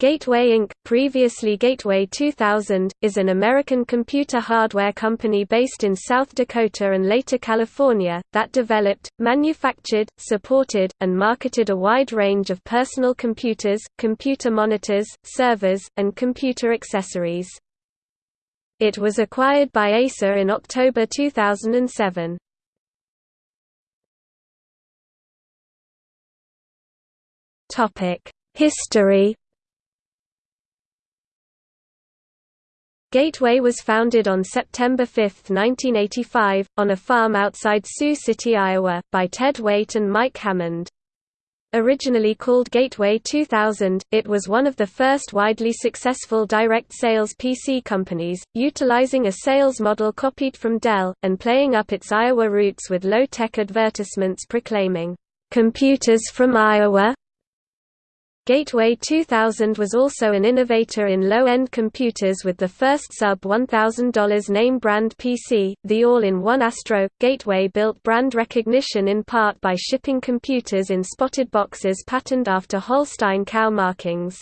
Gateway Inc., previously Gateway 2000, is an American computer hardware company based in South Dakota and later California, that developed, manufactured, supported, and marketed a wide range of personal computers, computer monitors, servers, and computer accessories. It was acquired by Acer in October 2007. History Gateway was founded on September 5, 1985, on a farm outside Sioux City, Iowa, by Ted Waitt and Mike Hammond. Originally called Gateway 2000, it was one of the first widely successful direct sales PC companies, utilizing a sales model copied from Dell, and playing up its Iowa roots with low-tech advertisements proclaiming, "'Computers from Iowa? Gateway 2000 was also an innovator in low-end computers with the first sub-$1,000 name brand PC, the all-in-one Astro. Gateway built brand recognition in part by shipping computers in spotted boxes patterned after Holstein cow markings.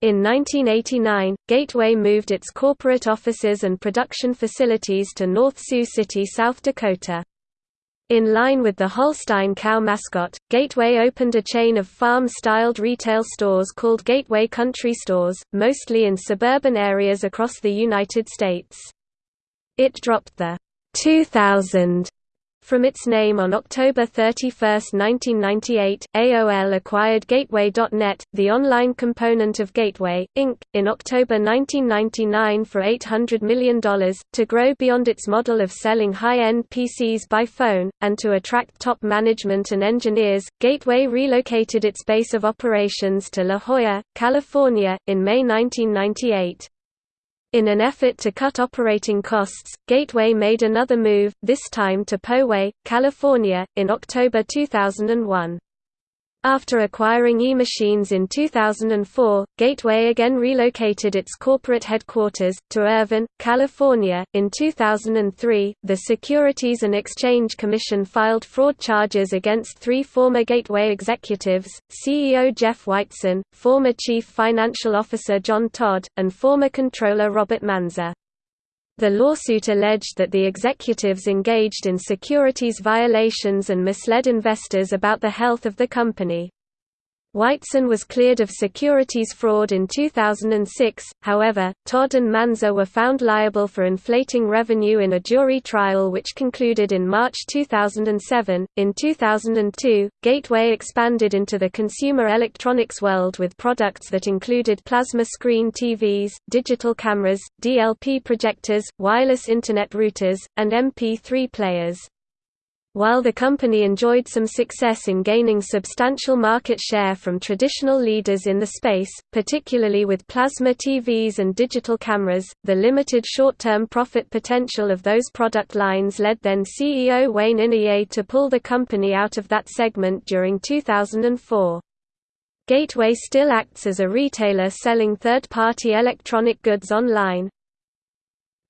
In 1989, Gateway moved its corporate offices and production facilities to North Sioux City, South Dakota. In line with the Holstein cow mascot, Gateway opened a chain of farm-styled retail stores called Gateway Country Stores, mostly in suburban areas across the United States. It dropped the 2000 from its name on October 31, 1998, AOL acquired Gateway.net, the online component of Gateway, Inc., in October 1999 for $800 million, to grow beyond its model of selling high-end PCs by phone, and to attract top management and engineers. Gateway relocated its base of operations to La Jolla, California, in May 1998. In an effort to cut operating costs, Gateway made another move, this time to Poway, California, in October 2001. After acquiring eMachines in 2004, Gateway again relocated its corporate headquarters to Irvine, California. In 2003, the Securities and Exchange Commission filed fraud charges against three former Gateway executives CEO Jeff Weitzen, former Chief Financial Officer John Todd, and former Controller Robert Manza. The lawsuit alleged that the executives engaged in securities violations and misled investors about the health of the company. Weitzen was cleared of securities fraud in 2006, however, Todd and Manza were found liable for inflating revenue in a jury trial which concluded in March 2007. In 2002, Gateway expanded into the consumer electronics world with products that included plasma screen TVs, digital cameras, DLP projectors, wireless Internet routers, and MP3 players. While the company enjoyed some success in gaining substantial market share from traditional leaders in the space, particularly with plasma TVs and digital cameras, the limited short-term profit potential of those product lines led then CEO Wayne Inouye to pull the company out of that segment during 2004. Gateway still acts as a retailer selling third-party electronic goods online,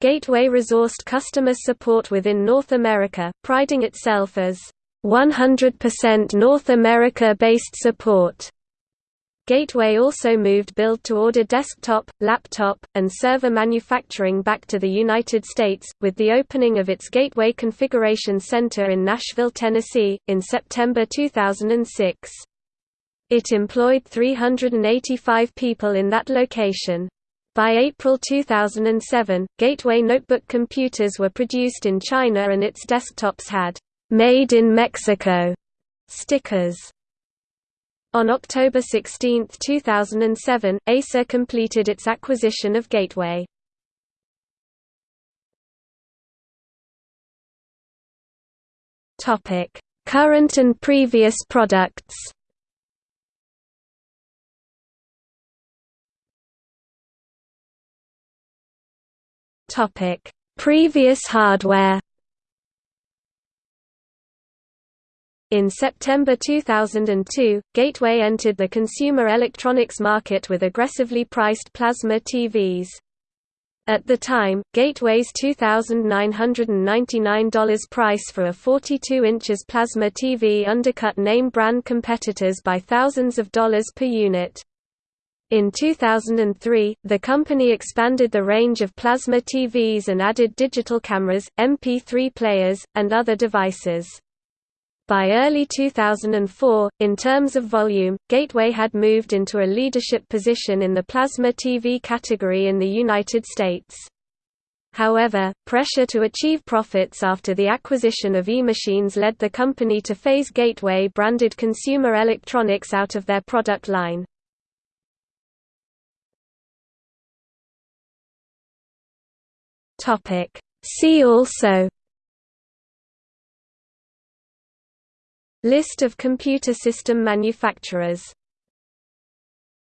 Gateway resourced customer support within North America, priding itself as 100% North America-based support. Gateway also moved build-to-order desktop, laptop, and server manufacturing back to the United States, with the opening of its Gateway Configuration Center in Nashville, Tennessee, in September 2006. It employed 385 people in that location. By April 2007, Gateway notebook computers were produced in China and its desktops had «Made in Mexico» stickers. On October 16, 2007, Acer completed its acquisition of Gateway. Current and previous products Topic: Previous hardware. In September 2002, Gateway entered the consumer electronics market with aggressively priced plasma TVs. At the time, Gateway's $2,999 price for a 42 inches plasma TV undercut name brand competitors by thousands of dollars per unit. In 2003, the company expanded the range of plasma TVs and added digital cameras, MP3 players, and other devices. By early 2004, in terms of volume, Gateway had moved into a leadership position in the plasma TV category in the United States. However, pressure to achieve profits after the acquisition of eMachines led the company to phase Gateway-branded consumer electronics out of their product line. See also List of computer system manufacturers